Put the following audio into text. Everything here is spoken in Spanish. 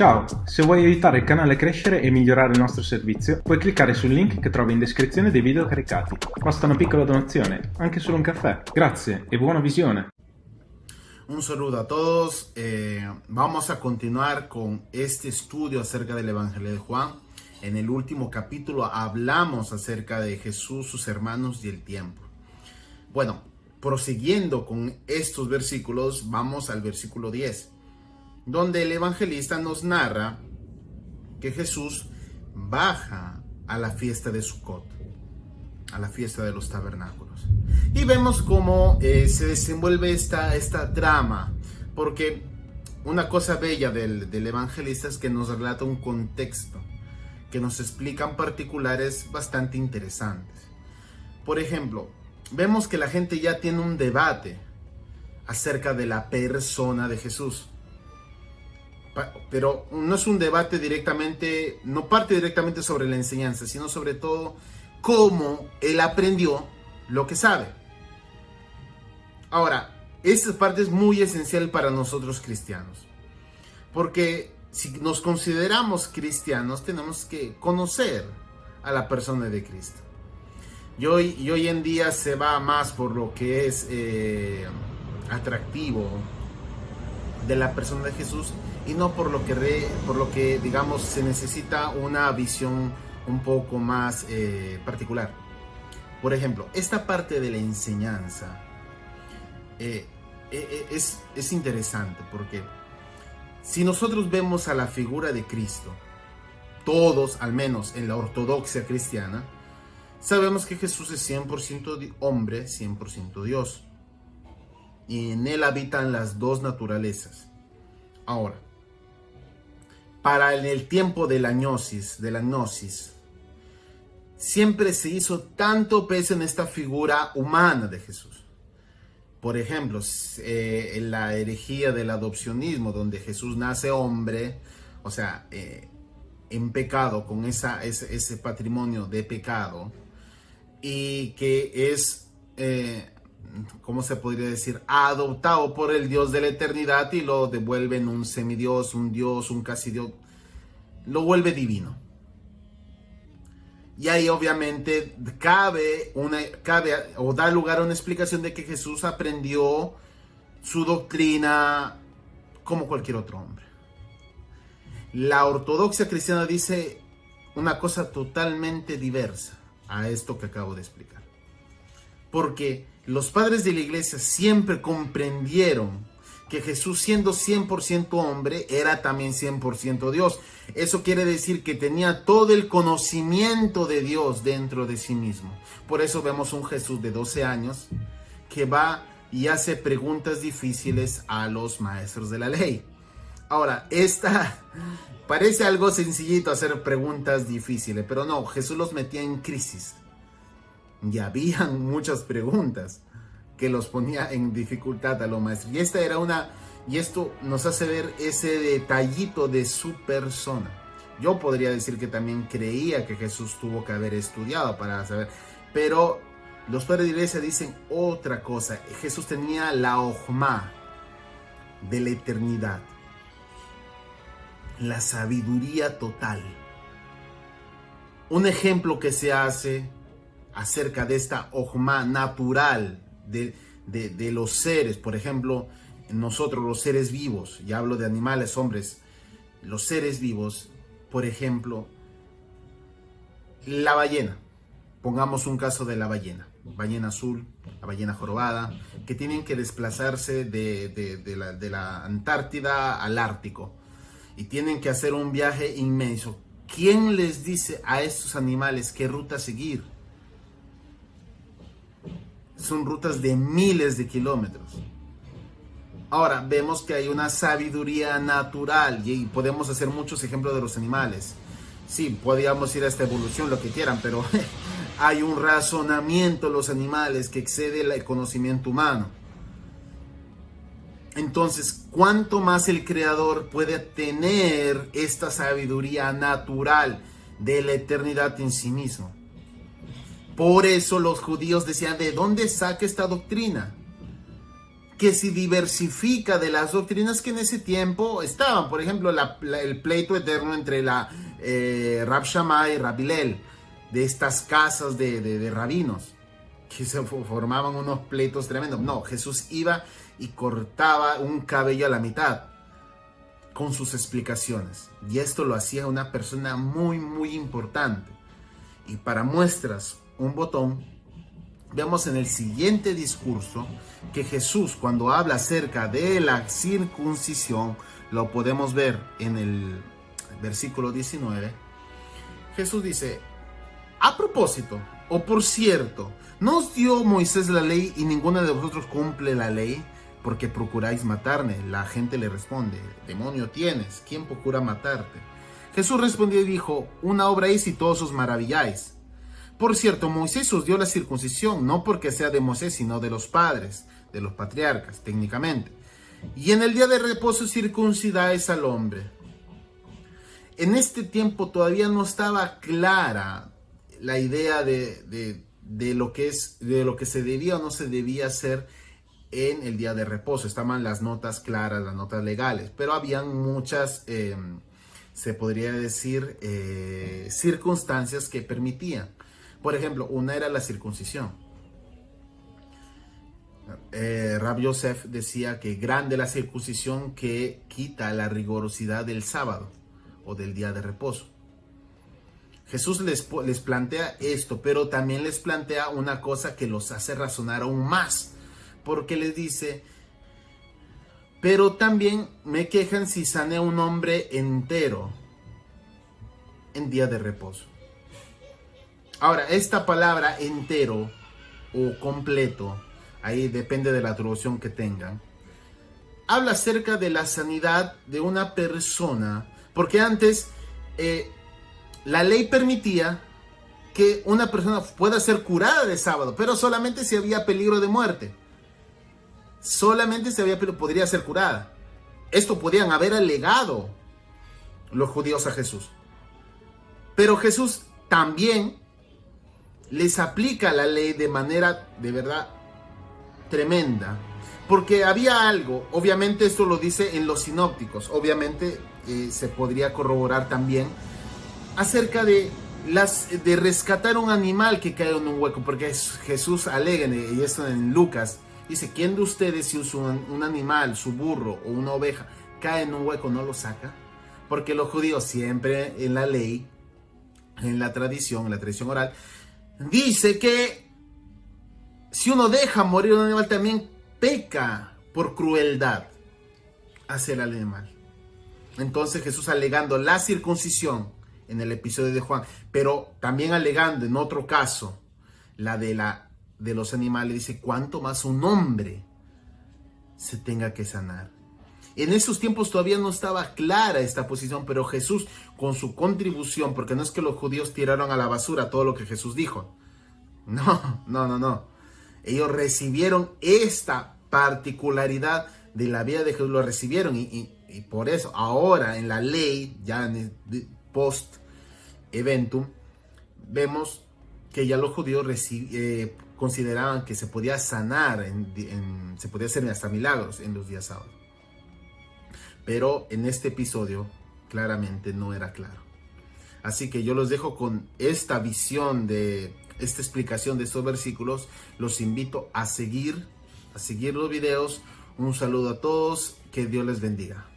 Ciao, se vuoi aiutare il canale a crescere e migliorare il nostro servizio, puoi cliccare sul link che trovi in descrizione dei video caricati. Basta una piccola donazione, anche solo un caffè. Grazie e buona visione. Un saludo a todos. Eh, vamos a continuar con este estudio acerca del Evangelio de Juan. En el último capítulo hablamos acerca de Jesús, sus hermanos y el tiempo. Bueno, prosiguiendo con estos versículos, vamos al versículo 10 donde el evangelista nos narra que Jesús baja a la fiesta de Sukkot, a la fiesta de los tabernáculos. Y vemos cómo eh, se desenvuelve esta, esta trama, porque una cosa bella del, del evangelista es que nos relata un contexto, que nos explican particulares bastante interesantes. Por ejemplo, vemos que la gente ya tiene un debate acerca de la persona de Jesús pero no es un debate directamente, no parte directamente sobre la enseñanza, sino sobre todo cómo él aprendió lo que sabe. Ahora, esta parte es muy esencial para nosotros cristianos, porque si nos consideramos cristianos tenemos que conocer a la persona de Cristo. Y hoy, y hoy en día se va más por lo que es eh, atractivo de la persona de Jesús y no por lo que, por lo que digamos, se necesita una visión un poco más eh, particular. Por ejemplo, esta parte de la enseñanza eh, eh, es, es interesante porque si nosotros vemos a la figura de Cristo, todos, al menos en la ortodoxia cristiana, sabemos que Jesús es 100% hombre, 100% Dios. Y en él habitan las dos naturalezas. Ahora, para el tiempo de la gnosis, de la gnosis, siempre se hizo tanto peso en esta figura humana de Jesús. Por ejemplo, eh, en la herejía del adopcionismo, donde Jesús nace hombre, o sea, eh, en pecado, con esa, ese, patrimonio de pecado, y que es, eh, ¿cómo se podría decir?, adoptado por el Dios de la eternidad y lo devuelven un semidios, un Dios, un casi Dios, lo vuelve divino. Y ahí obviamente cabe, una, cabe o da lugar a una explicación de que Jesús aprendió su doctrina como cualquier otro hombre. La ortodoxia cristiana dice una cosa totalmente diversa a esto que acabo de explicar. Porque los padres de la iglesia siempre comprendieron que Jesús siendo 100% hombre era también 100% Dios. Eso quiere decir que tenía todo el conocimiento de Dios dentro de sí mismo. Por eso vemos un Jesús de 12 años que va y hace preguntas difíciles a los maestros de la ley. Ahora, esta parece algo sencillito hacer preguntas difíciles, pero no, Jesús los metía en crisis. Y habían muchas preguntas que los ponía en dificultad a los maestros. Y esta era una, y esto nos hace ver ese detallito de su persona. Yo podría decir que también creía que Jesús tuvo que haber estudiado para saber, pero los padres de iglesia dicen otra cosa. Jesús tenía la ojma de la eternidad, la sabiduría total. Un ejemplo que se hace acerca de esta ojma natural de, los seres, por ejemplo, nosotros los seres vivos, ya hablo de animales, hombres, los seres vivos, por ejemplo, la ballena, pongamos un caso de la ballena, ballena azul, la ballena jorobada, que tienen que desplazarse de, la, de la Antártida al Ártico y tienen que hacer un viaje inmenso. ¿Quién les dice a estos animales qué ruta seguir? Son rutas de miles de kilómetros. Ahora, vemos que hay una sabiduría natural y podemos hacer muchos ejemplos de los animales. Sí, podríamos ir a esta evolución, lo que quieran, pero hay un razonamiento en los animales que excede el conocimiento humano. Entonces, ¿cuánto más el creador puede tener esta sabiduría natural de la eternidad en sí mismo? Por eso los judíos decían, ¿de dónde saca esta doctrina? que se diversifica de las doctrinas que en ese tiempo estaban. Por ejemplo, el pleito eterno entre la eh, Rab Shammai y Rab de estas casas de rabinos, que se formaban unos pleitos tremendos. No, Jesús iba y cortaba un cabello a la mitad con sus explicaciones. Y esto lo hacía una persona muy, muy importante. Y para muestras, un botón, vemos en el siguiente discurso que Jesús cuando habla acerca de la circuncisión, lo podemos ver en el versículo 19, Jesús dice, a propósito, o por cierto, ¿no os dio Moisés la ley y ninguno de vosotros cumple la ley? Porque procuráis matarme. La gente le responde, demonio tienes, ¿quién procura matarte? Jesús respondió y dijo, una obra es y todos os maravilláis. Por cierto, Moisés os dio la circuncisión, no porque sea de Moisés, sino de los padres, de los patriarcas, técnicamente. Y en el día de reposo circuncidáis al hombre. En este tiempo todavía no estaba clara la idea de, lo que es, de lo que se debía o no se debía hacer en el día de reposo. Estaban las notas claras, las notas legales, pero habían muchas, eh, se podría decir, eh, circunstancias que permitían. Por ejemplo, una era la circuncisión. Eh, Rab Yosef decía que grande la circuncisión que quita la rigorosidad del sábado o del día de reposo. Jesús les, les plantea esto, pero también les plantea una cosa que los hace razonar aún más, porque les dice, pero también me quejan si sane un hombre entero en día de reposo. Ahora, esta palabra entero o completo, ahí depende de la traducción que tengan, habla acerca de la sanidad de una persona, porque antes eh, la ley permitía que una persona pueda ser curada de sábado, pero solamente si había peligro de muerte. Solamente si había peligro, podría ser curada. Esto podían haber alegado los judíos a Jesús. Pero Jesús también les aplica la ley de manera de verdad tremenda. Porque había algo, obviamente esto lo dice en los sinópticos, obviamente eh, se podría corroborar también acerca de las de rescatar un animal que cae en un hueco, porque Jesús alega, y esto en Lucas, dice, ¿quién de ustedes si un, un animal, su burro o una oveja, cae en un hueco, no lo saca? Porque los judíos siempre en la ley, en la tradición, en la tradición oral, dice que si uno deja morir un animal también peca por crueldad hacia el animal. Entonces Jesús alegando la circuncisión en el episodio de Juan, pero también alegando en otro caso la de, la, de los animales, dice, cuánto más un hombre se tenga que sanar. En esos tiempos todavía no estaba clara esta posición, pero Jesús con su contribución, porque no es que los judíos tiraron a la basura todo lo que Jesús dijo. No, no, no, no. Ellos recibieron esta particularidad de la vida de Jesús, lo recibieron y, por eso ahora en la ley, ya en post eventum, vemos que ya los judíos eh, consideraban que se podía sanar, se podía hacer hasta milagros en los días sábados. Pero en este episodio claramente no era claro. Así que yo los dejo con esta visión de esta explicación de estos versículos. Los invito a seguir, a seguir los videos. Un saludo a todos, que Dios les bendiga.